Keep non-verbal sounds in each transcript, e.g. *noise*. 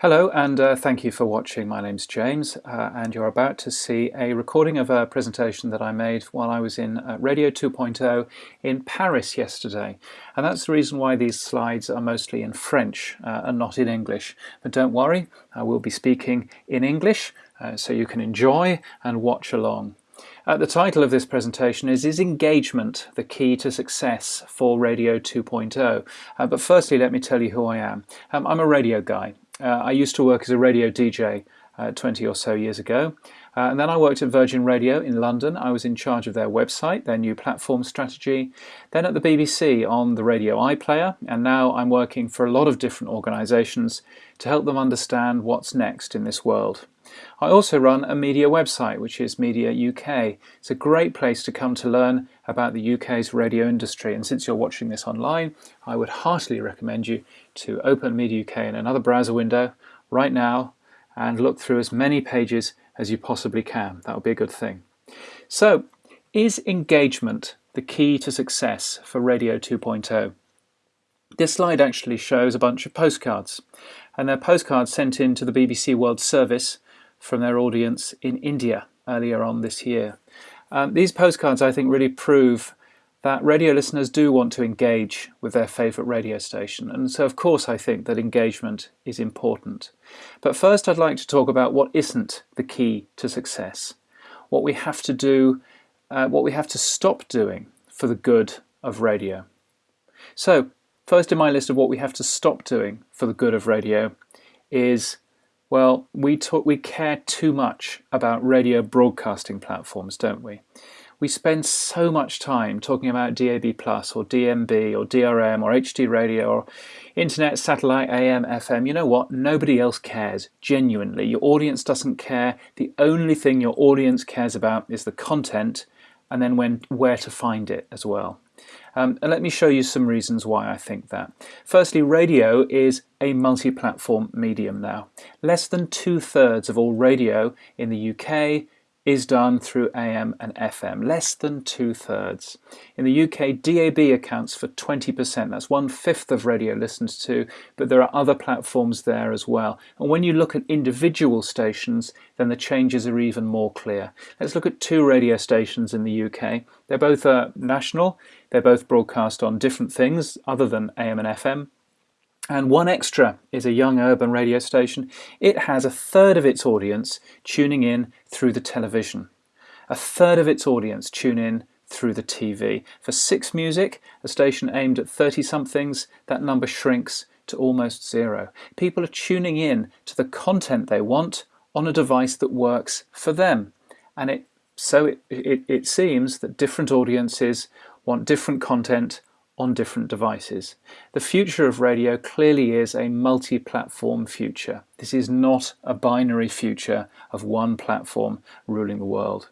Hello and uh, thank you for watching. My name's James uh, and you're about to see a recording of a presentation that I made while I was in uh, Radio 2.0 in Paris yesterday. And that's the reason why these slides are mostly in French uh, and not in English. But don't worry, I will be speaking in English uh, so you can enjoy and watch along. Uh, the title of this presentation is Is Engagement the Key to Success for Radio 2.0? Uh, but firstly let me tell you who I am. Um, I'm a radio guy uh, I used to work as a radio DJ uh, 20 or so years ago. Uh, and then I worked at Virgin Radio in London. I was in charge of their website, their new platform strategy. Then at the BBC on the Radio iPlayer. And now I'm working for a lot of different organisations to help them understand what's next in this world. I also run a media website, which is Media UK. It's a great place to come to learn about the UK's radio industry. And since you're watching this online, I would heartily recommend you to open Media UK in another browser window right now and look through as many pages as you possibly can. That would be a good thing. So, is engagement the key to success for Radio 2.0? This slide actually shows a bunch of postcards, and they're postcards sent in to the BBC World Service from their audience in India earlier on this year. Um, these postcards I think really prove that radio listeners do want to engage with their favourite radio station and so of course I think that engagement is important. But first I'd like to talk about what isn't the key to success, what we have to do, uh, what we have to stop doing for the good of radio. So first in my list of what we have to stop doing for the good of radio is well, we, talk, we care too much about radio broadcasting platforms, don't we? We spend so much time talking about DAB Plus or DMB or DRM or HD radio or internet, satellite, AM, FM. You know what? Nobody else cares, genuinely. Your audience doesn't care. The only thing your audience cares about is the content and then when, where to find it as well. Um, and let me show you some reasons why I think that. Firstly, radio is a multi-platform medium now. Less than two-thirds of all radio in the UK is done through AM and FM, less than two-thirds. In the UK, DAB accounts for 20%, that's one-fifth of radio listened to, but there are other platforms there as well. And when you look at individual stations, then the changes are even more clear. Let's look at two radio stations in the UK. They're both uh, national, they're both broadcast on different things other than AM and FM. And 1Xtra is a young urban radio station. It has a third of its audience tuning in through the television. A third of its audience tune in through the TV. For Six Music, a station aimed at 30-somethings, that number shrinks to almost zero. People are tuning in to the content they want on a device that works for them. And it, so it, it, it seems that different audiences want different content on different devices. The future of radio clearly is a multi-platform future. This is not a binary future of one platform ruling the world.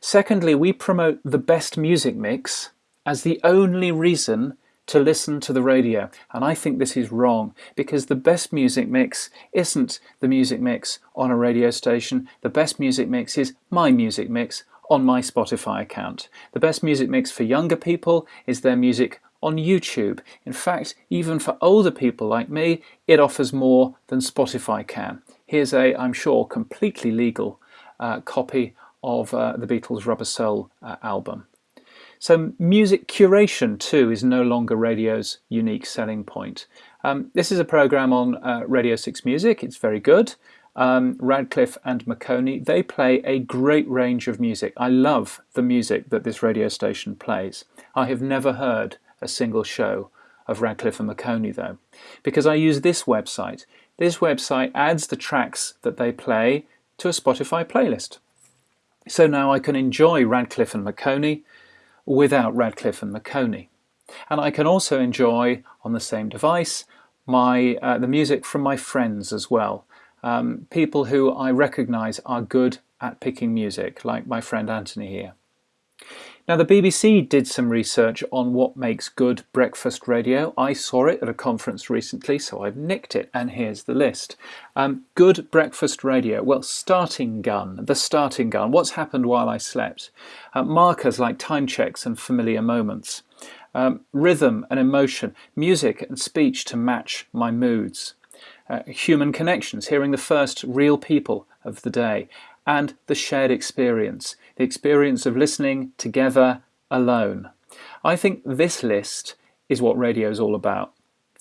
Secondly, we promote the best music mix as the only reason to listen to the radio and I think this is wrong because the best music mix isn't the music mix on a radio station the best music mix is my music mix on my Spotify account. The best music mix for younger people is their music on YouTube. In fact, even for older people like me, it offers more than Spotify can. Here's a, I'm sure, completely legal uh, copy of uh, the Beatles' Rubber Soul uh, album. So music curation too is no longer radio's unique selling point. Um, this is a program on uh, Radio 6 Music, it's very good um, Radcliffe and Maconie, they play a great range of music. I love the music that this radio station plays. I have never heard a single show of Radcliffe and Maconie though, because I use this website. This website adds the tracks that they play to a Spotify playlist. So now I can enjoy Radcliffe and Maconie without Radcliffe and Maconie. And I can also enjoy on the same device my uh, the music from my friends as well um, people who I recognise are good at picking music, like my friend Anthony here. Now the BBC did some research on what makes good breakfast radio. I saw it at a conference recently, so I've nicked it, and here's the list. Um, good breakfast radio. Well, starting gun, the starting gun. What's happened while I slept? Uh, markers like time checks and familiar moments. Um, rhythm and emotion, music and speech to match my moods. Uh, human connections, hearing the first real people of the day, and the shared experience, the experience of listening together alone. I think this list is what radio is all about.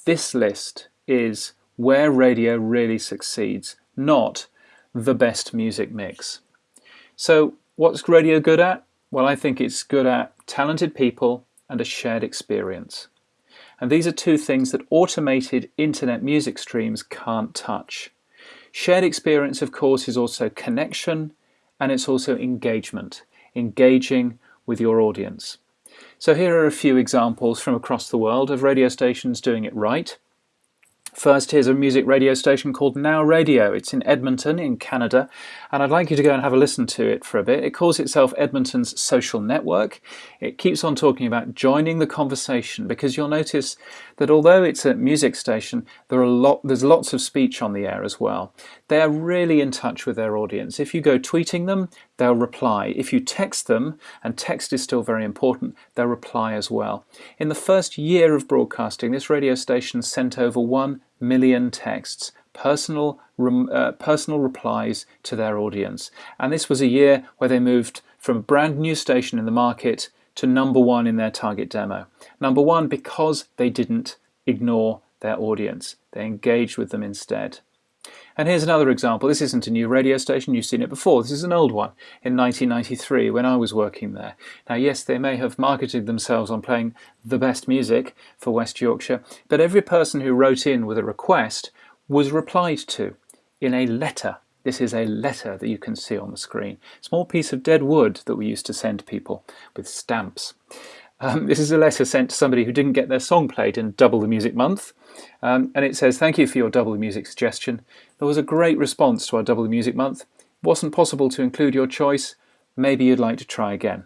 This list is where radio really succeeds, not the best music mix. So what's radio good at? Well, I think it's good at talented people and a shared experience. And these are two things that automated internet music streams can't touch. Shared experience, of course, is also connection and it's also engagement, engaging with your audience. So here are a few examples from across the world of radio stations doing it right. First, here's a music radio station called Now Radio. It's in Edmonton in Canada, and I'd like you to go and have a listen to it for a bit. It calls itself Edmonton's Social Network. It keeps on talking about joining the conversation because you'll notice that although it's a music station, there are a lot, there's lots of speech on the air as well. They're really in touch with their audience. If you go tweeting them, they'll reply. If you text them, and text is still very important, they'll reply as well. In the first year of broadcasting, this radio station sent over 1 million texts, personal, uh, personal replies to their audience. And this was a year where they moved from a brand new station in the market to number one in their target demo. Number one because they didn't ignore their audience. They engaged with them instead. And here's another example. This isn't a new radio station, you've seen it before. This is an old one in 1993 when I was working there. Now yes, they may have marketed themselves on playing the best music for West Yorkshire, but every person who wrote in with a request was replied to in a letter. This is a letter that you can see on the screen. Small piece of dead wood that we used to send people with stamps. Um, this is a letter sent to somebody who didn't get their song played in Double the Music Month. Um, and it says, thank you for your Double the Music suggestion. There was a great response to our Double the Music Month. Wasn't possible to include your choice. Maybe you'd like to try again.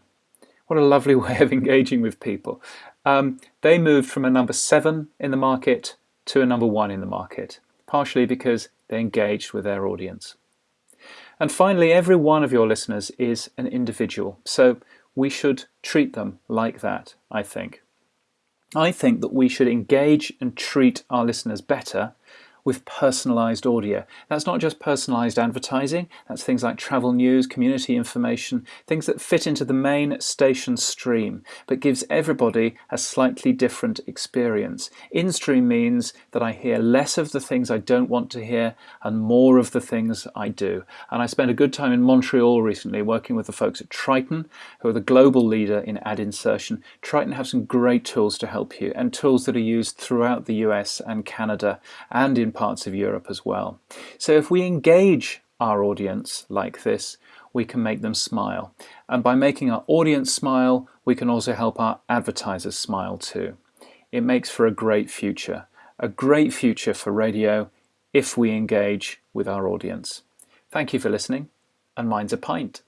What a lovely *laughs* way of engaging with people. Um, they moved from a number seven in the market to a number one in the market, partially because they engaged with their audience. And finally, every one of your listeners is an individual. So we should treat them like that, I think. I think that we should engage and treat our listeners better with personalized audio. That's not just personalized advertising, that's things like travel news, community information, things that fit into the main station stream, but gives everybody a slightly different experience. In-stream means that I hear less of the things I don't want to hear and more of the things I do. And I spent a good time in Montreal recently working with the folks at Triton, who are the global leader in ad insertion. Triton have some great tools to help you and tools that are used throughout the US and Canada and in parts of Europe as well. So if we engage our audience like this, we can make them smile. And by making our audience smile, we can also help our advertisers smile too. It makes for a great future, a great future for radio if we engage with our audience. Thank you for listening, and mine's a pint.